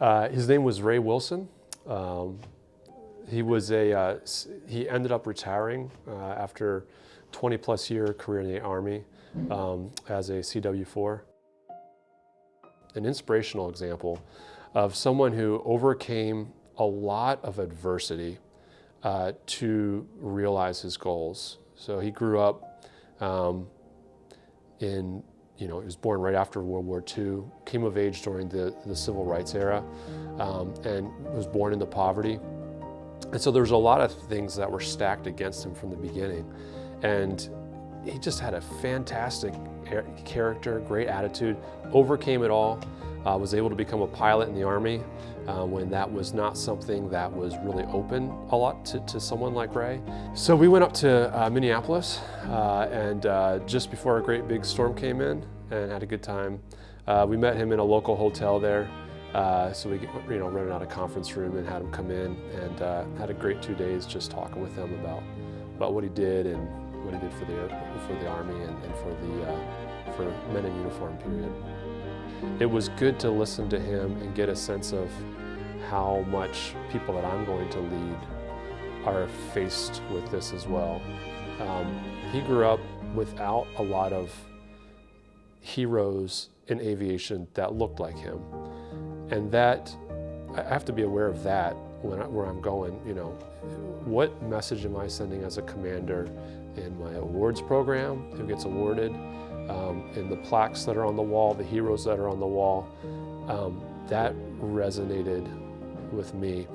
Uh, his name was Ray Wilson. Um, he was a, uh, he ended up retiring uh, after 20 plus year career in the Army um, as a CW4. An inspirational example of someone who overcame a lot of adversity uh, to realize his goals. So he grew up um, in, you know, he was born right after World War II, came of age during the, the Civil Rights era, um, and was born into poverty. And so there's a lot of things that were stacked against him from the beginning. And he just had a fantastic character, great attitude, overcame it all, uh, was able to become a pilot in the Army uh, when that was not something that was really open a lot to, to someone like Ray. So we went up to uh, Minneapolis uh, and uh, just before a great big storm came in and had a good time. Uh, we met him in a local hotel there. so we you know, rented out a conference room and had him come in and had a great two days just talking with him about, about what he did and what he did for the, for the Army and, and for the for men in uniform period. It was good to listen to him and get a sense of how much people that I'm going to lead are faced with this as well. Um, he grew up without a lot of heroes in aviation that looked like him. And that, I have to be aware of that when I, where I'm going, you know, what message am I sending as a commander in my awards program, who gets awarded, um, and the plaques that are on the wall, the heroes that are on the wall, um, that resonated with me.